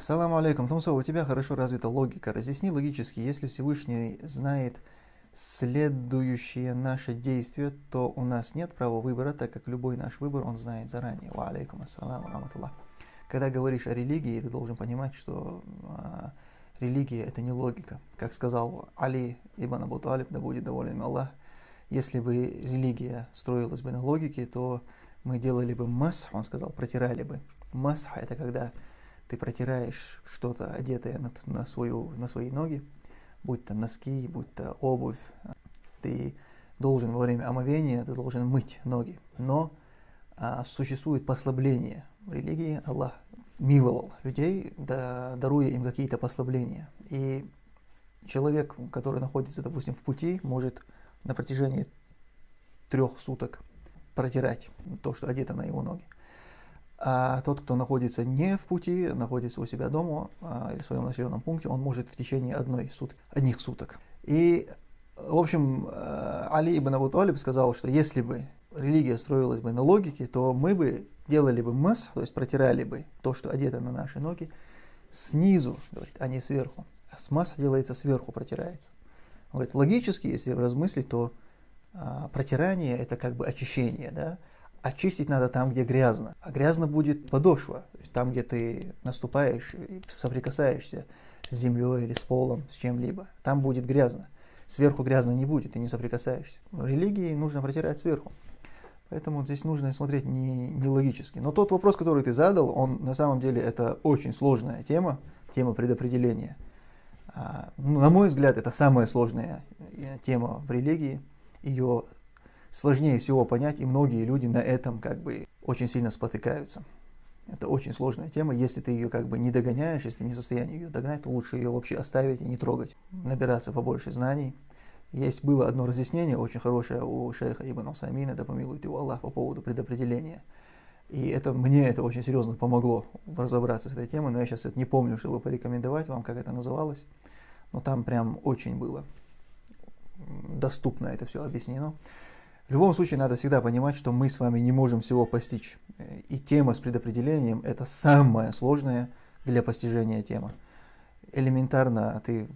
Салам алейкум. Тумсо, у тебя хорошо развита логика. Разъясни логически, если Всевышний знает следующие наши действия, то у нас нет права выбора, так как любой наш выбор он знает заранее. Ва алейкум ассалам раматуллах. Когда говоришь о религии, ты должен понимать, что а, религия это не логика. Как сказал Али ибн Абу Талиб, да будет доволен Аллах, если бы религия строилась бы на логике, то мы делали бы мас, он сказал, протирали бы. Мас это когда ты протираешь что-то одетое на, на, свою, на свои ноги, будь то носки, будь то обувь, ты должен во время омовения, ты должен мыть ноги. Но а, существует послабление. В религии Аллах миловал людей, да, даруя им какие-то послабления. И человек, который находится, допустим, в пути, может на протяжении трех суток протирать то, что одето на его ноги. А тот, кто находится не в пути, находится у себя дома а, или в своем населенном пункте, он может в течение одной сут, одних суток. И, в общем, э, Али ибн Абу Талиб сказал, что если бы религия строилась бы на логике, то мы бы делали бы мас, то есть протирали бы то, что одето на наши ноги, снизу, говорит, а не сверху. А смаз делается сверху, протирается. Он говорит, логически, если размыслить, то а, протирание это как бы очищение, да, очистить надо там, где грязно. А грязно будет подошва, там, где ты наступаешь и соприкасаешься с землей или с полом, с чем-либо. Там будет грязно. Сверху грязно не будет, ты не соприкасаешься. В религии нужно протирать сверху. Поэтому здесь нужно смотреть не, не логически. Но тот вопрос, который ты задал, он на самом деле это очень сложная тема, тема предопределения. А, ну, на мой взгляд, это самая сложная э, тема в религии. Ее сложнее всего понять, и многие люди на этом как бы очень сильно спотыкаются. Это очень сложная тема. Если ты ее как бы не догоняешь, если ты не в состоянии ее догнать, то лучше ее вообще оставить и не трогать. Набираться побольше знаний. Есть было одно разъяснение очень хорошее у шейха Ибн Усаймина, да помилует его Аллах, по поводу предопределения. И это, мне это очень серьезно помогло разобраться с этой темой, но я сейчас это не помню, чтобы порекомендовать вам, как это называлось. Но там прям очень было доступно это все объяснено. В любом случае, надо всегда понимать, что мы с вами не можем всего постичь. И тема с предопределением – это самая сложная для постижения тема. Элементарно ты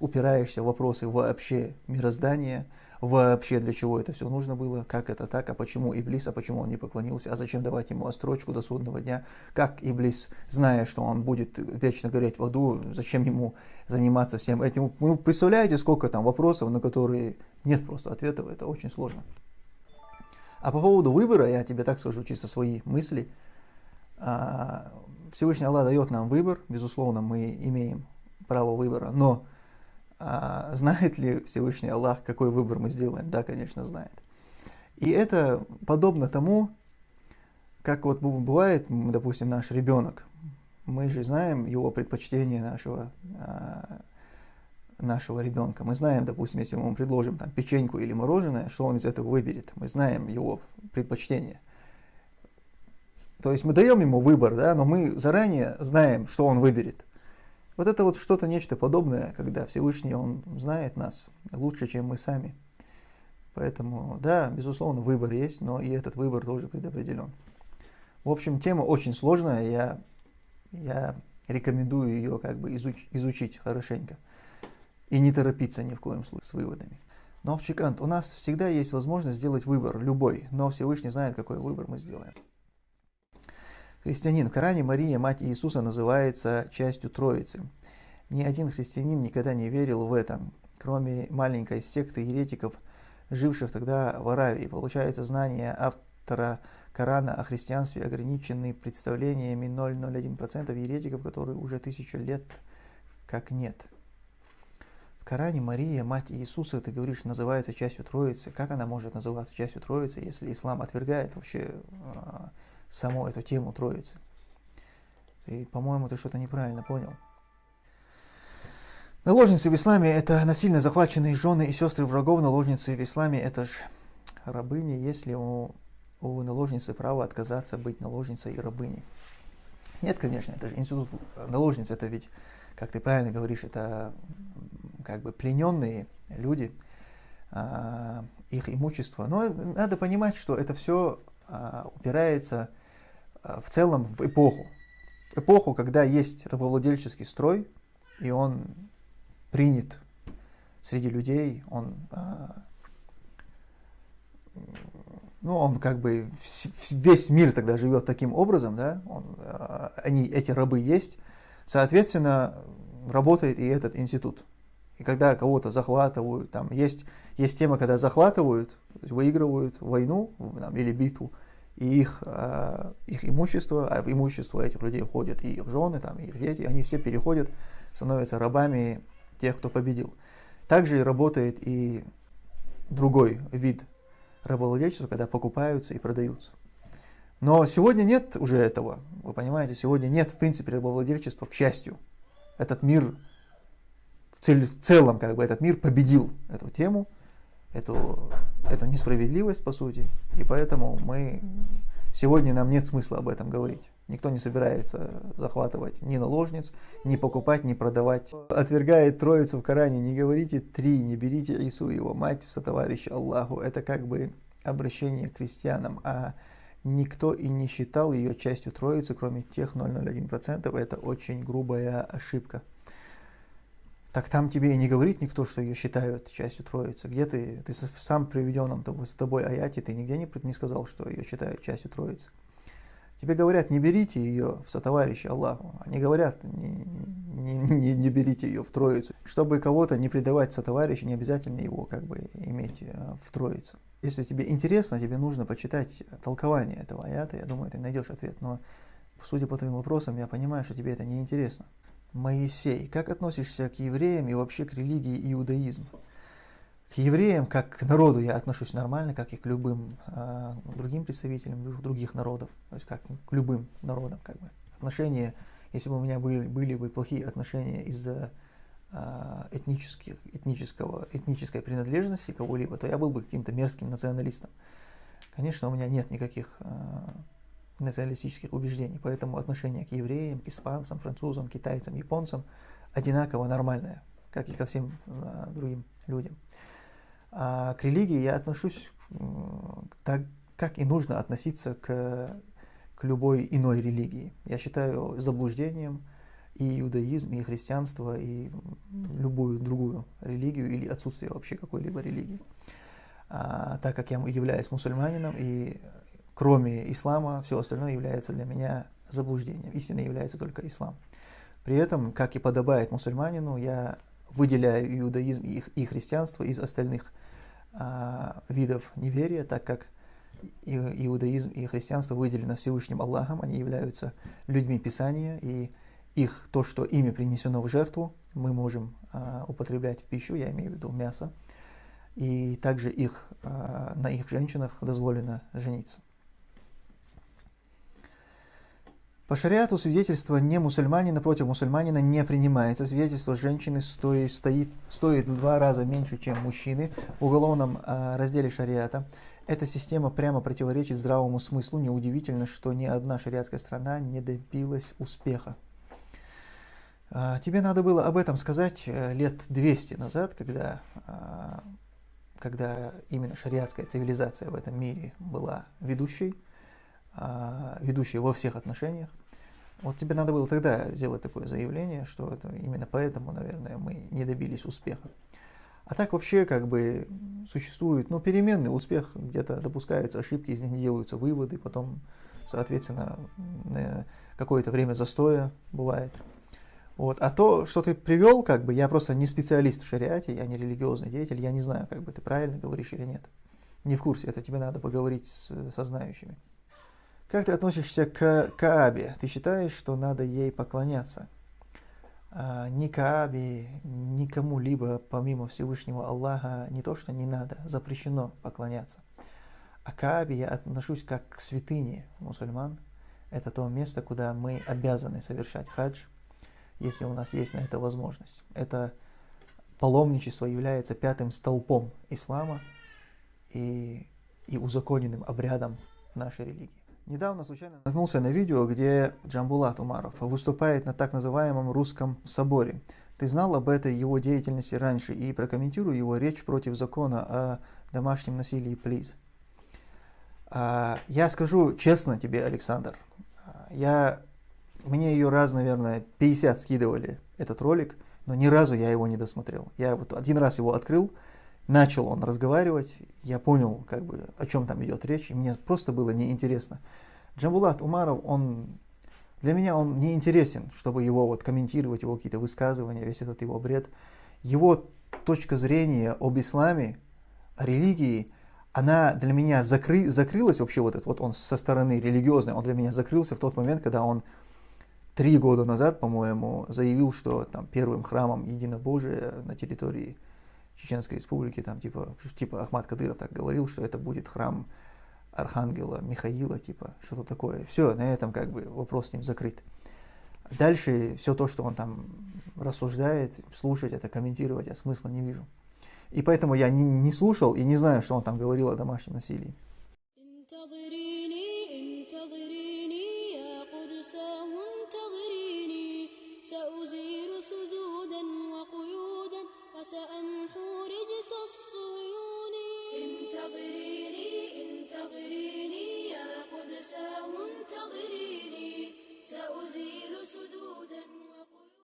упираешься в вопросы вообще мироздания, вообще для чего это все нужно было, как это так, а почему Иблис, а почему он не поклонился, а зачем давать ему острочку до судного дня, как Иблис, зная, что он будет вечно гореть в аду, зачем ему заниматься всем этим. Вы представляете, сколько там вопросов, на которые нет просто ответов, это очень сложно. А по поводу выбора, я тебе так скажу, чисто свои мысли. А, Всевышний Аллах дает нам выбор, безусловно, мы имеем право выбора, но а, знает ли Всевышний Аллах, какой выбор мы сделаем? Да, конечно, знает. И это подобно тому, как вот бывает, допустим, наш ребенок. Мы же знаем его предпочтение нашего а, нашего ребенка. Мы знаем, допустим, если мы ему предложим там, печеньку или мороженое, что он из этого выберет. Мы знаем его предпочтение. То есть мы даем ему выбор, да, но мы заранее знаем, что он выберет. Вот это вот что-то нечто подобное, когда Всевышний, Он знает нас лучше, чем мы сами. Поэтому, да, безусловно, выбор есть, но и этот выбор тоже предопределен. В общем, тема очень сложная, я, я рекомендую ее как бы изуч, изучить хорошенько. И не торопиться ни в коем случае с выводами. Но в Чикант у нас всегда есть возможность сделать выбор, любой, но Всевышний знает, какой выбор мы сделаем. Христианин. В Коране Мария, мать Иисуса, называется частью Троицы. Ни один христианин никогда не верил в это, кроме маленькой секты еретиков, живших тогда в Аравии. Получается, знания автора Корана о христианстве ограничены представлениями 0,01% еретиков, которые уже тысячу лет как нет. Коране Мария, мать Иисуса, ты говоришь, называется частью Троицы. Как она может называться частью Троицы, если ислам отвергает вообще э, саму эту тему Троицы? И, по-моему, ты что-то неправильно понял. Наложницы в исламе – это насильно захваченные жены и сестры врагов. Наложницы в исламе – это же рабыни, если у, у наложницы право отказаться быть наложницей и рабыней. Нет, конечно, это же институт наложниц, это ведь, как ты правильно говоришь, это как бы плененные люди, а, их имущество. Но надо понимать, что это все а, упирается а, в целом в эпоху. эпоху, когда есть рабовладельческий строй, и он принят среди людей, он, ну, он как бы, весь мир тогда живет таким образом, да, он, они, эти рабы есть, соответственно, работает и этот институт. И когда кого-то захватывают, там есть, есть тема, когда захватывают, выигрывают войну там, или битву, и их, э, их имущество, а в имущество этих людей входят и их жены, там, и их дети, они все переходят, становятся рабами тех, кто победил. Также работает и другой вид рабовладельчества, когда покупаются и продаются. Но сегодня нет уже этого, вы понимаете, сегодня нет в принципе рабовладельчества, к счастью. Этот мир цель, в целом, как бы этот мир победил эту тему, эту, эту несправедливость, по сути, и поэтому мы сегодня нам нет смысла об этом говорить. Никто не собирается захватывать ни наложниц, ни покупать, ни продавать. Отвергает Троицу в Коране, не говорите три, не берите Ису, его мать, в сотоварища Аллаху. Это как бы обращение к крестьянам, а никто и не считал ее частью Троицы, кроме тех 0,01%. Это очень грубая ошибка так там тебе и не говорит никто, что ее считают частью Троицы. Где ты, ты сам приведенном с тобой аяте, ты нигде не, не сказал, что ее считают частью Троицы. Тебе говорят, не берите ее в сотоварищи Аллаху. Они говорят, не, не, не, не берите ее в Троицу. Чтобы кого-то не предавать сотоварища, не обязательно его как бы иметь э, в Троице. Если тебе интересно, тебе нужно почитать толкование этого аята, я думаю, ты найдешь ответ. Но судя по твоим вопросам, я понимаю, что тебе это не интересно. Моисей, как относишься к евреям и вообще к религии иудаизма? К евреям, как к народу, я отношусь нормально, как и к любым э, другим представителям других народов, то есть как к любым народам. Как бы. Отношения, если бы у меня были, были бы плохие отношения из-за э, этнических, этнического, этнической принадлежности кого-либо, то я был бы каким-то мерзким националистом. Конечно, у меня нет никаких э, националистических убеждений, поэтому отношение к евреям, испанцам, французам, китайцам, японцам одинаково нормальное, как и ко всем э, другим людям. А к религии я отношусь э, так, как и нужно относиться к, к любой иной религии. Я считаю заблуждением и иудаизм, и христианство, и любую другую религию или отсутствие вообще какой-либо религии. А, так как я являюсь мусульманином и кроме ислама, все остальное является для меня заблуждением. Истиной является только ислам. При этом, как и подобает мусульманину, я выделяю иудаизм и, и христианство из остальных а, видов неверия, так как иудаизм и христианство выделены Всевышним Аллахом, они являются людьми Писания, и их, то, что ими принесено в жертву, мы можем а, употреблять в пищу, я имею в виду мясо, и также их, а, на их женщинах дозволено жениться. По шариату свидетельство не мусульманина против мусульманина не принимается. Свидетельство женщины стоит, стоит, стоит в два раза меньше, чем мужчины в уголовном э, разделе шариата. Эта система прямо противоречит здравому смыслу. Неудивительно, что ни одна шариатская страна не добилась успеха. А, тебе надо было об этом сказать э, лет 200 назад, когда, а, когда именно шариатская цивилизация в этом мире была ведущей. А, ведущие во всех отношениях. Вот тебе надо было тогда сделать такое заявление, что это именно поэтому, наверное, мы не добились успеха. А так вообще как бы существует, ну, переменный успех, где-то допускаются ошибки, из них делаются выводы, потом, соответственно, какое-то время застоя бывает. Вот. А то, что ты привел, как бы, я просто не специалист в шариате, я не религиозный деятель, я не знаю, как бы ты правильно говоришь или нет. Не в курсе, это тебе надо поговорить с, со знающими. Как ты относишься к Каабе? Ты считаешь, что надо ей поклоняться? А, ни Каабе, ни кому-либо помимо Всевышнего Аллаха не то, что не надо, запрещено поклоняться. А Каабе я отношусь как к святыне мусульман. Это то место, куда мы обязаны совершать хадж, если у нас есть на это возможность. Это паломничество является пятым столпом ислама и, и узаконенным обрядом нашей религии. Недавно случайно наткнулся на видео, где Джамбулат Умаров выступает на так называемом русском соборе. Ты знал об этой его деятельности раньше и прокомментируй его речь против закона о домашнем насилии, плиз. А, я скажу честно тебе, Александр, я мне ее раз, наверное, 50 скидывали, этот ролик, но ни разу я его не досмотрел. Я вот один раз его открыл, начал он разговаривать, я понял, как бы, о чем там идет речь, и мне просто было неинтересно. Джамбулат Умаров, он для меня он не интересен, чтобы его вот комментировать, его какие-то высказывания, весь этот его бред. Его точка зрения об исламе, о религии, она для меня закры, закрылась вообще вот этот, вот он со стороны религиозной, он для меня закрылся в тот момент, когда он три года назад, по-моему, заявил, что там первым храмом единобожия на территории Чеченской Республики, там типа, типа Ахмад Кадыров так говорил, что это будет храм Архангела Михаила, типа, что-то такое. Все, на этом как бы вопрос с ним закрыт. Дальше все то, что он там рассуждает, слушать это, комментировать, я смысла не вижу. И поэтому я не, не слушал и не знаю, что он там говорил о домашнем насилии.